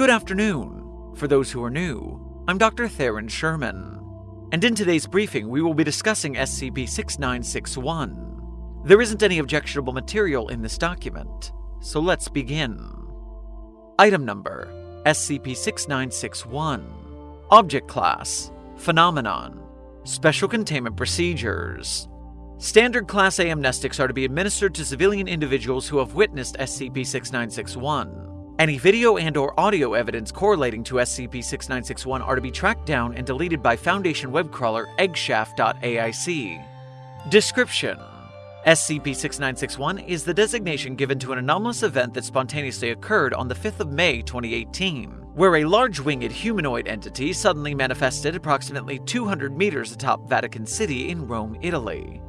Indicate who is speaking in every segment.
Speaker 1: Good afternoon. For those who are new, I'm Dr. Theron Sherman. And in today's briefing, we will be discussing SCP 6961. There isn't any objectionable material in this document, so let's begin. Item number SCP 6961. Object Class Phenomenon Special Containment Procedures Standard Class A amnestics are to be administered to civilian individuals who have witnessed SCP-6961. Any video and or audio evidence correlating to SCP-6961 are to be tracked down and deleted by Foundation web crawler eggshaft.aic. Description SCP-6961 is the designation given to an anomalous event that spontaneously occurred on the 5th of May 2018, where a large winged humanoid entity suddenly manifested approximately 200 meters atop Vatican City in Rome, Italy.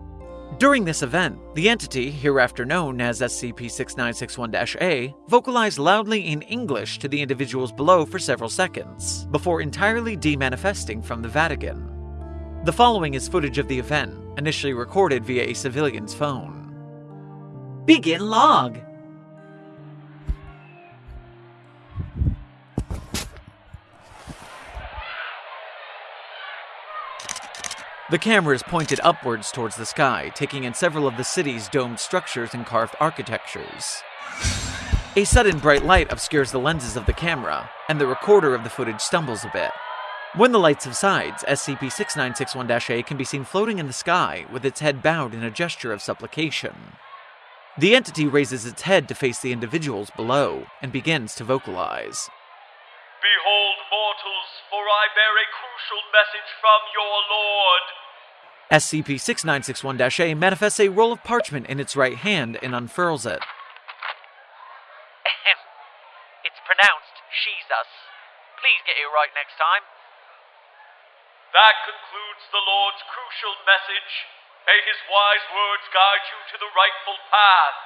Speaker 1: During this event, the entity, hereafter known as SCP-6961-A, vocalized loudly in English to the individuals below for several seconds, before entirely demanifesting from the Vatican. The following is footage of the event, initially recorded via a civilian's phone.
Speaker 2: Begin log.
Speaker 1: The camera is pointed upwards towards the sky, taking in several of the city's domed structures and carved architectures. A sudden bright light obscures the lenses of the camera, and the recorder of the footage stumbles a bit. When the light subsides, SCP-6961-A can be seen floating in the sky, with its head bowed in a gesture of supplication. The entity raises its head to face the individuals below, and begins to vocalize.
Speaker 3: Behold, mortals, for I bear a crucial message from your lord.
Speaker 1: SCP 6961 A manifests a roll of parchment in its right hand and unfurls it.
Speaker 4: it's pronounced Jesus. Please get it right next time.
Speaker 3: That concludes the Lord's crucial message. May his wise words guide you to the rightful path.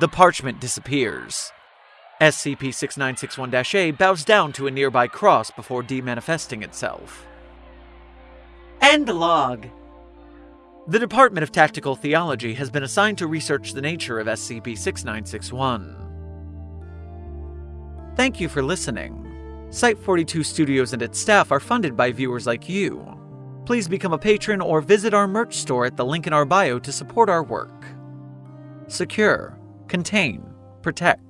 Speaker 1: The parchment disappears. SCP 6961 A bows down to a nearby cross before demanifesting itself.
Speaker 2: End log.
Speaker 1: The Department of Tactical Theology has been assigned to research the nature of SCP 6961. Thank you for listening. Site 42 Studios and its staff are funded by viewers like you. Please become a patron or visit our merch store at the link in our bio to support our work. Secure, contain, protect.